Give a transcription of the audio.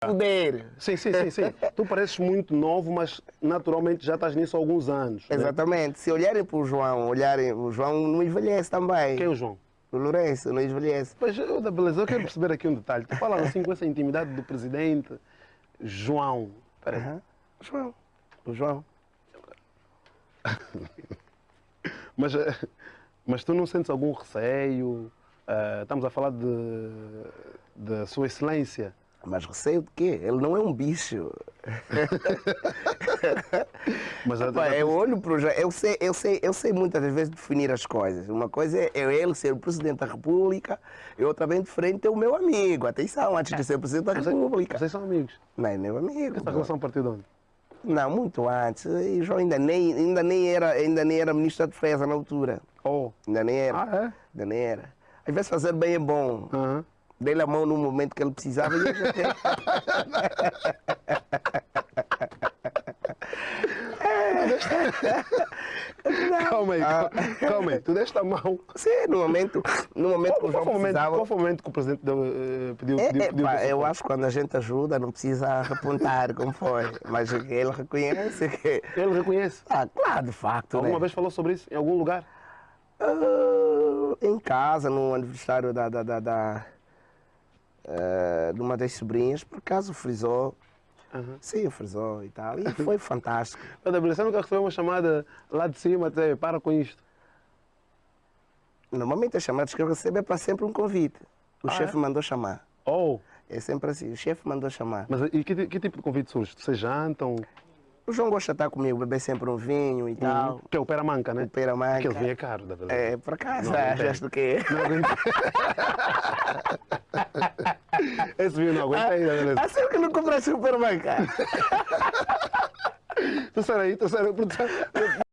poder. Sim, sim, sim, sim. tu pareces muito novo, mas naturalmente já estás nisso há alguns anos. né? Exatamente. Se olharem para o João, olharem, o João não envelhece também. Quem é o João? O Lourenço não envelhece. Pois, eu, da beleza, eu quero perceber aqui um detalhe. Tu falas assim com essa intimidade do presidente João. Peraí. O João. O João. Mas, eh, mas tu não sentes algum receio? Eh, estamos a falar de, de Sua Excelência. Mas receio de quê? Ele não é um bicho. Mas a- Pá, eu olho para o eu sei, eu, sei, eu sei muitas vezes definir as coisas. Uma coisa é é ele ser o Presidente da República e outra bem de frente é o meu amigo. Atenção, antes de ser Presidente da República. vocês são amigos. Não é meu amigo. Essa relação partiu de onde? Não, muito antes. E João ainda nem, ainda, nem era, ainda nem era Ministro da Defesa na altura. Oh. Ainda nem era. Ah, é? Ainda nem era. Às vezes fazer bem é bom. Aham. Dei-lhe a mão no momento que ele precisava e eu já tenho. Calma aí, Ah. calma, aí. Tu deste a mão. Sim, no momento, no momento que o Qual, João momento, precisava. qual foi o momento que o presidente deu, eh, pediu, É, pediu, é, pediu pá, eu acho que quando a gente ajuda não precisa repontar como foi. Mas ele reconhece que. Ele reconhece. Ah, claro, de facto. Alguma né? vez falou sobre isso em algum lugar? Ah, em casa, no aniversário da, da, da, da, eh, de uma das sobrinhas, por acaso frisou. Aham. Sim, frisou e tal. E foi fantástico. Você nunca recebeu uma chamada lá de cima, dizer, para com isto. Normalmente as chamadas que eu recebo é para sempre um convite. O Ah, chefe é? mandou chamar. Oh, É sempre assim, o chefe mandou chamar. mas e que, que tipo de convite surge? Vocês jantam? O João gosta de estar comigo, beber sempre um vinho e tal. Que é o pera manca, né? O pera manca. Aquele vinho é caro, da beleza. É, por acaso, Não, não achas do quê? Não aguento. Esse vinho não aguenta aí, da beleza. Assim que não comprasse o pera manca. Tu sai aí, aí. produção.